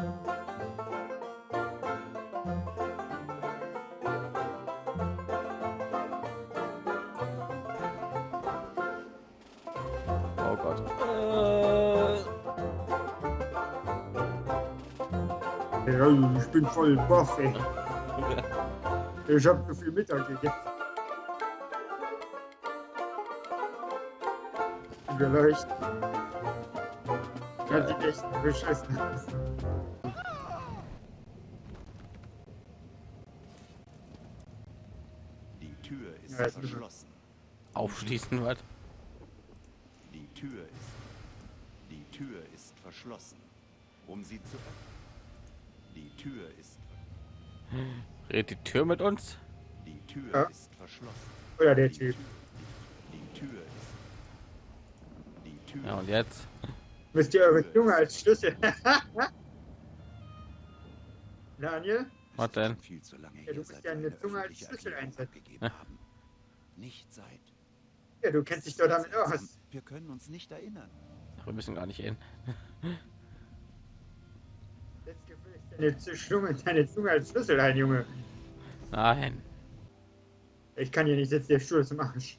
Oh. Ja, ich bin voll baff, ey. Ich hab so viel Mittag gegessen. Vielleicht. Das sieht echt beschissen aus. Die Tür ist Ja, verschlossen. Aufschließen was? Die Tür ist. Die Tür ist verschlossen. Um sie zu öffnen. Die Tür ist. Redet die Tür mit uns? Die Tür Ja. ist verschlossen. Oder der Die Typ. Tür- Die Tür ist. Die Tür. Ja und jetzt? Müsst ihr eure Zunge als Schlüssel. Daniel? Was denn? Viel zu lange Ja, hier du musst ja eine Zunge als Schlüssel einsetzen. Ja. haben. Nicht seit. Ja, du kennst dich doch damit aus. Wir können uns nicht erinnern. Wir müssen gar nicht hin. Jetzt gefällt deine Zunge, deine Zunge als Schlüssel ein, Junge. Nein. Ich kann hier nicht sitzen, der Stuhl ist im Arsch.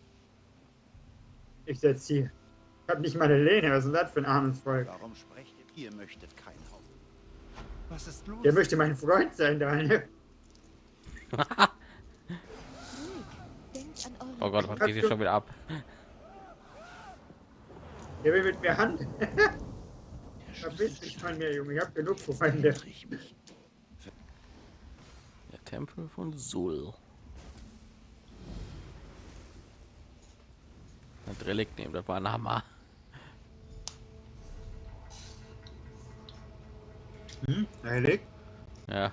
Ich setz hier. Ich hab nicht mal eine Lehne, was ist das für ein armes Volk? Warum sprecht ihr? Ihr möchtet kein Haupt. Was ist los? Der möchte mein Freund sein, Daniel. Oh Gott, was geht hier schon wieder ab? Der will mit mir handeln. Der Verpiss dich von mir, Junge. Ich hab genug Freunde. ich mich. Der Tempel von Sul. Ein Relikt nehmen, das war ein Hammer. Hm? Heilig? Ja.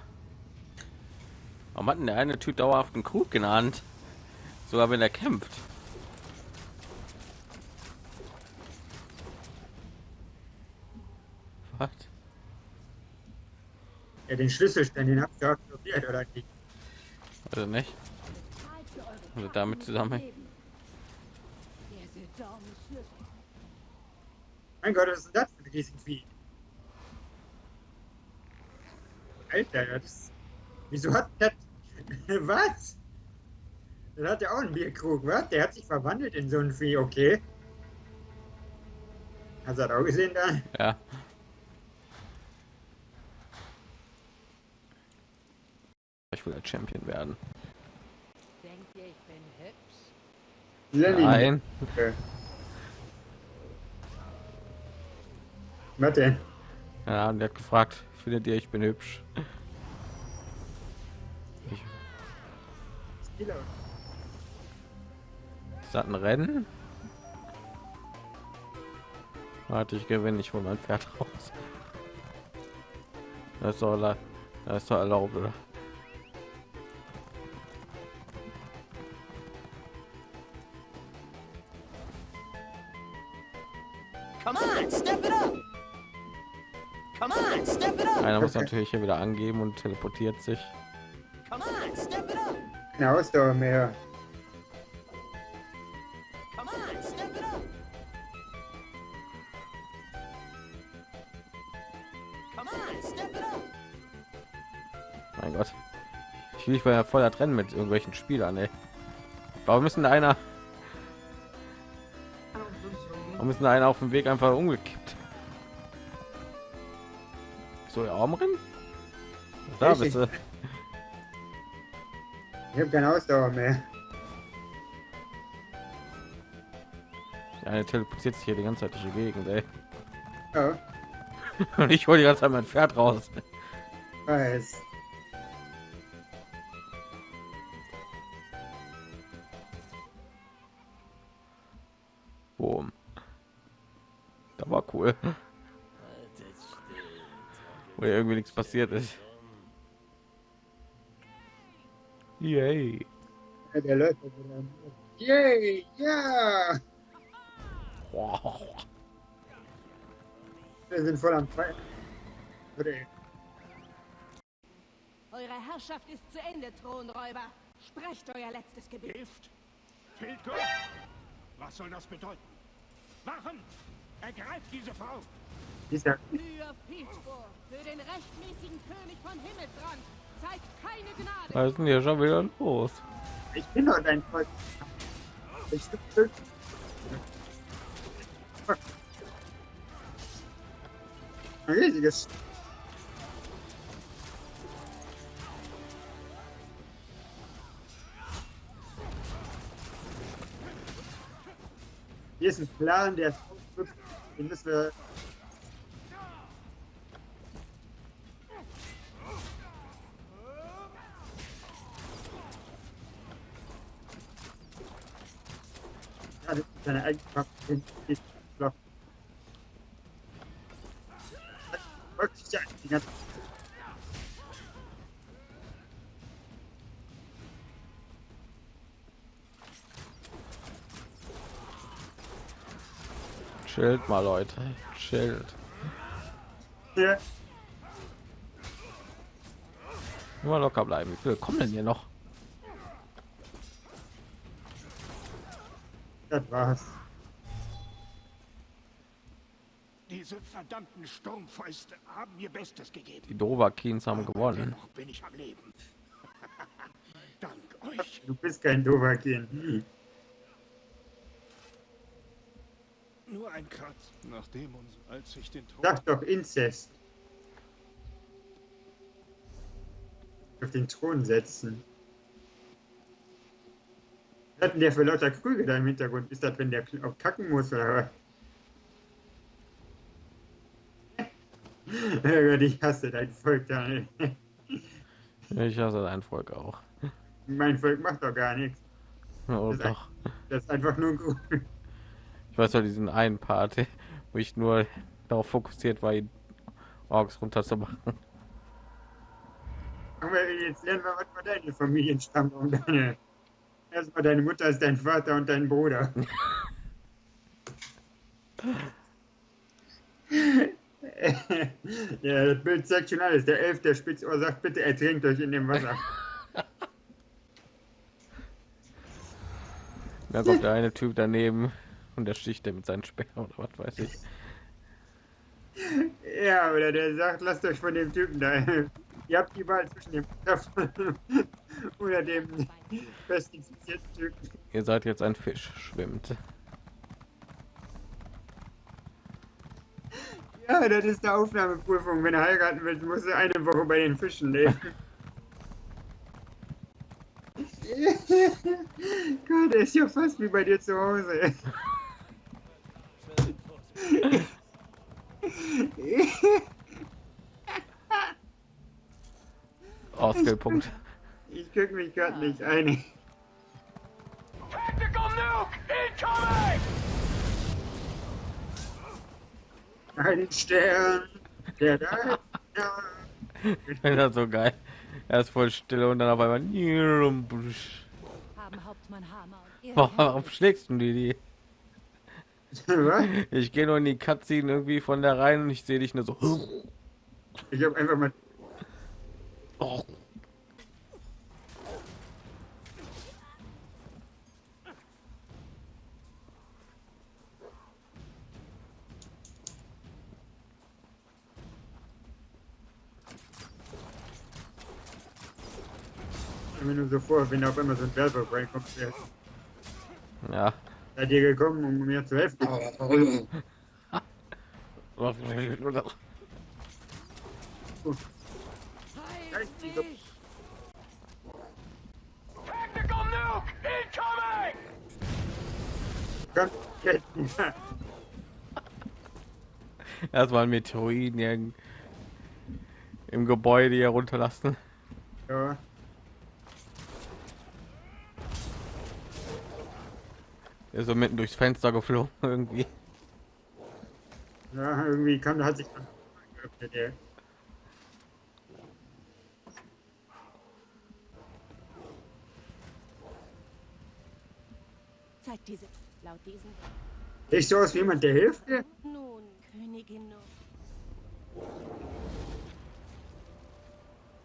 Warum hat denn der eine Typ dauerhaft einen Krug genannt? Sogar wenn er kämpft. Was? Ja, den Schlüsselstein, den habt ihr auch probiert, oder nicht? Also nicht? Also damit zusammen. Mein Gott, was ist denn das für ein Riesenvieh? Alter, das... Wieso hat das... was? Das hat ja auch einen Bierkrug, was? Der hat sich verwandelt in so ein Vieh, okay. Hast du das auch gesehen da? Ja. Ich will der Champion werden. Denkt ihr, ich bin hübsch? Lenny. Nein. Okay. Was denn? Ja, und der hat gefragt, findet ihr, ich bin hübsch? Ich, ist das ein Rennen? Warte, ich gewinne, ich hole mein Pferd raus. Das ist doch, das ist doch erlaubt, oder? Come on, step it up! Einer muss natürlich hier wieder angeben und teleportiert sich. Come on, step it up! Eine Ausdauer mehr. Mein Gott. Ich will nicht bei voller Rennen mit irgendwelchen Spielern, ey. Warum müssen da einer, warum müssen da einer auf dem Weg einfach umgekippt? Der Arm drin? Da bist du. Ich habe keine Ausdauer mehr. Der eine teleportiert sich hier die ganze Zeit durch die Gegend, ey. Ja, Und ich hole die ganze Zeit mein Pferd raus. weiß. Boom. Da war cool. Wo ja irgendwie nichts passiert ist. Yay. Der. Yay, ja! Wow. Wir sind voll am Feiern. Eure Herrschaft ist zu Ende, Thronräuber. Sprecht euer letztes Gebet. Hilft! Filko! Was soll das bedeuten? Wachen! Ergreift diese Frau! Dieser, Für Pilzburg, für den rechtmäßigen König von Himmelsrand. Zeigt keine Gnade. Was ist denn hier schon wieder los? ich bin doch dein Volk. Ich bin ein riesiges. Hier ist ein Plan, der ist. Den müssen wir. Seine Eigenschaft. den- den Block. Folgt sich ja die ganze Chillt mal, Leute. Chillt. Hier. Immer locker bleiben. Wie viele kommen denn hier noch? War's. Diese verdammten Sturmfäuste haben mir Bestes gegeben. Die Dovakins haben gewonnen. Dennoch bin ich am Leben. Dank euch. Du bist kein Dovakin. Nur ein Kratz. Nachdem uns, als ich den Tod... Sag doch Inzest. Auf den Thron setzen. Was hat denn der für lauter Krüge da im Hintergrund? Ist das, wenn der auch kacken muss oder was? Ich hasse dein Volk, Daniel. Ich hasse dein Volk auch. Mein Volk macht doch gar nichts. Oh, Das ist doch. Das ist einfach nur Grund. Ich weiß ja diesen einen Part, wo ich nur darauf fokussiert war, ihn Orks runterzumachen. Aber jetzt lernen wir was von deiner Familienstammbaum, Daniel. Erstmal deine Mutter ist dein Vater und dein Bruder. ja, das Bild zeigt schon alles. Der Elf der Spitzohr sagt, bitte ertrinkt euch in dem Wasser. Da kommt der eine Typ daneben und der sticht der mit seinen Speer oder was weiß ich. Ja, oder der sagt, lasst euch von dem Typen da. Ihr habt die Wahl zwischen dem oder dem pestifizierten Typen. Ihr seid jetzt ein Fisch, schwimmt. Ja, das ist eine Aufnahmeprüfung. Wenn er heiraten will, muss er eine Woche bei den Fischen leben. Gott, der ist ja fast wie bei dir zu Hause. Ausgangspunkt. Ich krieg mich gerade nicht ein. Tactical nuke incoming! Ein Stern, der da. da. das so geil. Er ist voll still und dann auf einmal. Warum schlägst du die? die? Ich gehe nur in die Cutscene irgendwie von der rein und ich sehe dich nur so. Ich hab einfach mal. Oh. mir nur so vor, wenn auf einmal so ein Werfer reinkommt, der Ja. seid ihr gekommen, um mir zu helfen. Heilt mich! Tactical nuke incoming! Kommt, Ketten. Erstmal ein Meteoriten hier im- Gebäude hier runterlassen. Ja. Er ist so mitten durchs Fenster geflogen irgendwie. ja, irgendwie kam, hat sich dann geöffnet, der. zeigt diese laut diesen Sieht so aus wie jemand, der hilft dir? nun Königin.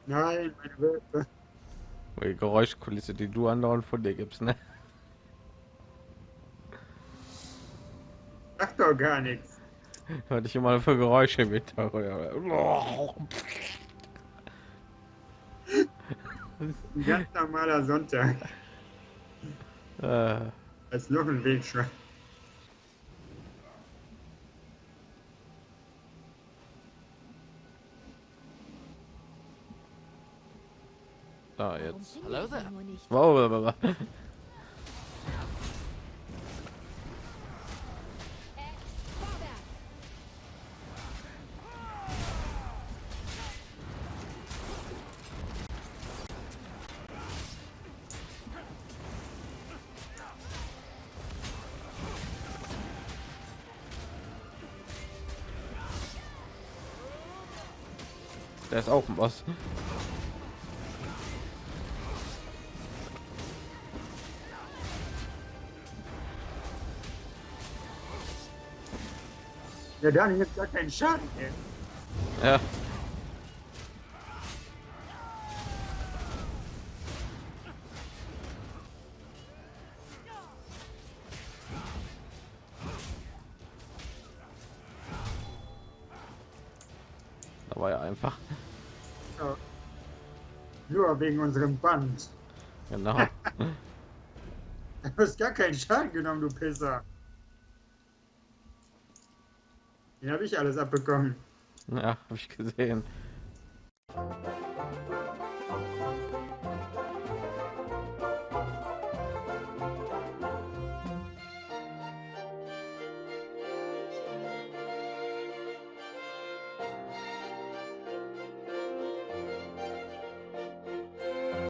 Nein, meine Wölfe. Die Geräuschkulisse, die du andauernd von dir gibst, ne? Sag doch gar nichts. Hörte ich immer für Geräusche mit. Ein ganz normaler Sonntag. Äh, Als noch ein Wegschwein. da jetzt. Hello there. Nur nicht. Wow, wow, wow, Der ist auch ein Boss. Ja, der hat jetzt gar keinen Schaden. Ey. Ja. War ja einfach. Nur wegen unserem Band. Genau. Du hast gar keinen Schaden genommen, du Pisser. Den habe ich alles abbekommen. Ja, habe ich gesehen.